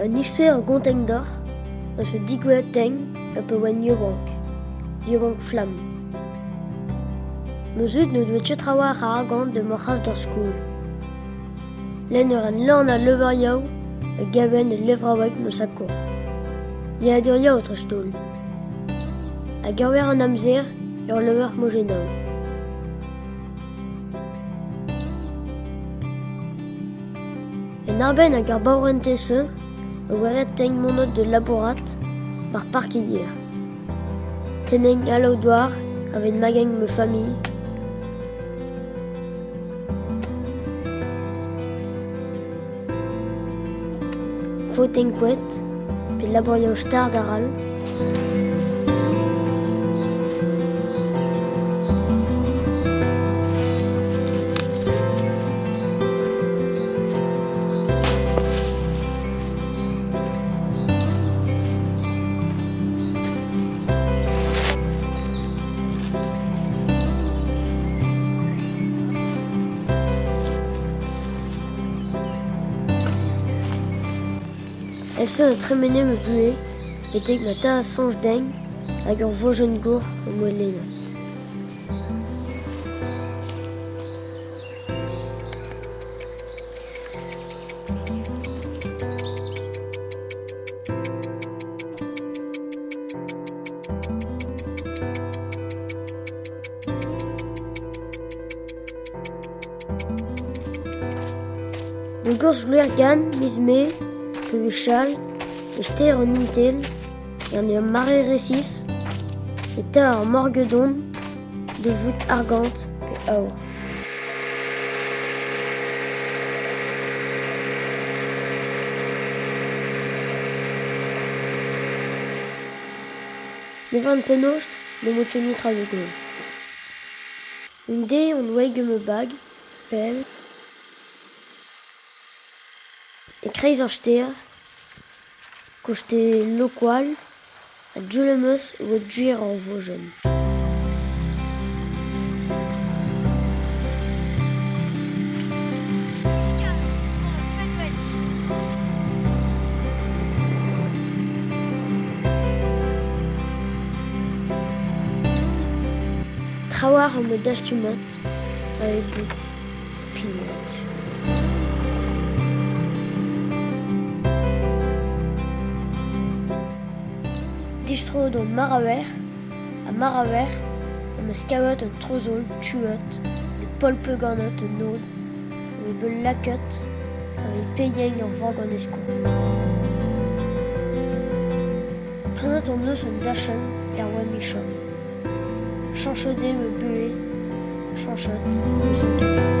Un isfe ar gonteng d'or, un se digwe teng a pe wen yobank, yobank flam. Meus ne doet ket a argant de Mochas d'or school. L'en ur an lan a lever yaou, a gaben e levrawek meus a kor. Ya dur yaou tre stol. A gawer an amzer ur lever mojenou. En arben a gar baouren tese, waret teng monot de laborat, mar parkier. Teneng alo doar, avec mageng me famille, Foteng kwet, pe laborio star daral. Elle se a tremene me bue, et ma ta a sonj deng, hag ur vojen gour o moelena. De gors vlouer gan, miz me, que vi chal, e ster an intel, e an eo mare resis, e ta ar morgedon, de vout argant pe aour. Ne vant penost, ne mo tchoni tra le gol. Un dé on me bag, pel, e kreiz ar ster, koste lokwal, a djulemeus o djuir an vojen. Trawar an me dachtumot, a e bout, distro do maraver, a maraver, am eus kavet un trozol, tuot, e polpe ganot un nod, o e beul laket, a e peyeng ur vag an esko. Prenot an eus un michon. Chanchode me bue, chanchot, eus kavet.